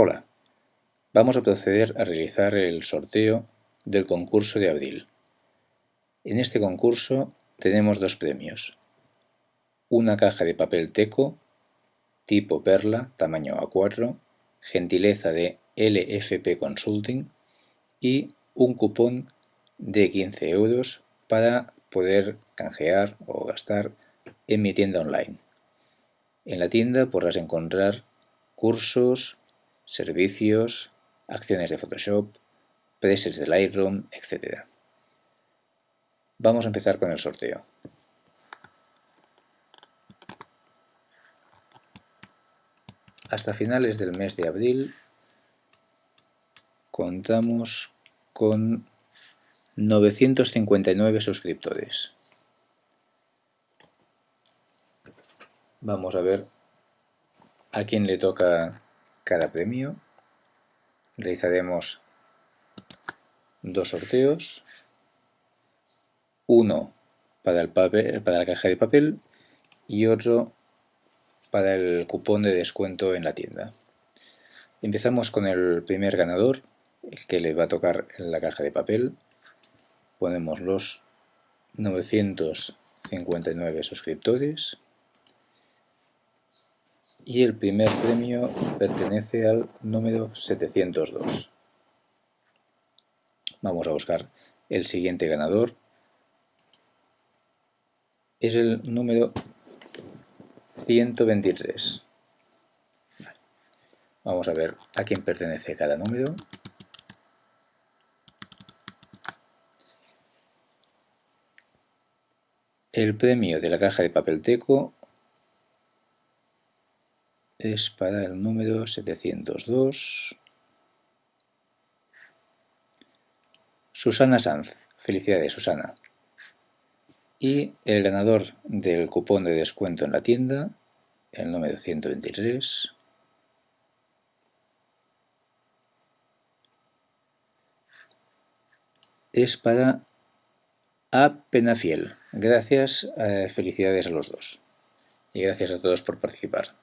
Hola, vamos a proceder a realizar el sorteo del concurso de abril. En este concurso tenemos dos premios. Una caja de papel teco tipo perla, tamaño A4, gentileza de LFP Consulting y un cupón de 15 euros para poder canjear o gastar en mi tienda online. En la tienda podrás encontrar cursos, servicios, acciones de Photoshop, presets de Lightroom, etc. Vamos a empezar con el sorteo. Hasta finales del mes de abril contamos con 959 suscriptores. Vamos a ver a quién le toca cada premio. Realizaremos dos sorteos. Uno para, el papel, para la caja de papel y otro para el cupón de descuento en la tienda. Empezamos con el primer ganador, el que le va a tocar en la caja de papel. Ponemos los 959 suscriptores y el primer premio pertenece al número 702. Vamos a buscar el siguiente ganador. Es el número 123. Vamos a ver a quién pertenece cada número. El premio de la caja de papel teco es para el número 702. Susana Sanz. Felicidades, Susana. Y el ganador del cupón de descuento en la tienda, el número 123. Es para A Penafiel. Gracias, eh, felicidades a los dos. Y gracias a todos por participar.